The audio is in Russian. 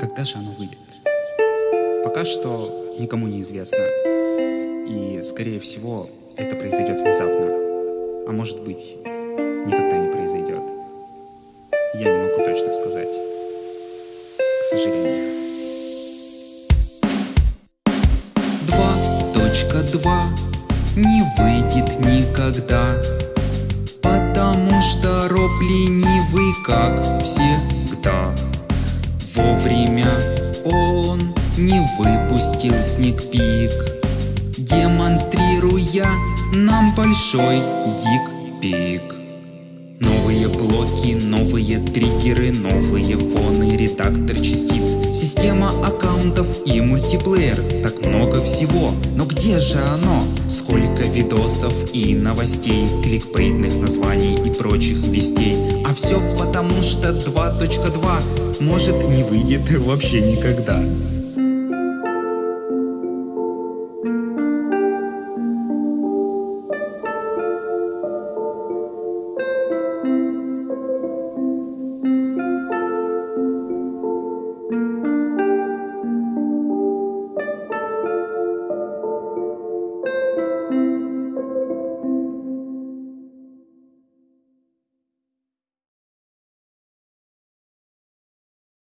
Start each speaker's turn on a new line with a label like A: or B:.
A: когда же оно выйдет? Пока что никому не известно. И, скорее всего, это произойдет внезапно. А может быть, никогда не произойдет. Я не могу точно сказать. К сожалению.
B: 2.2 не выйдет никогда Потому что роб ленивый, как всегда Вовремя он не выпустил сникпик Демонстрируя нам большой дик-пик Новые блоки, новые триггеры, новые фоны, редактор частиц Система аккаунтов и мультиплеер. Так много всего, но где же оно? Сколько видосов и новостей, кликбейтных названий и прочих все потому что 2.2 может не выйдет вообще никогда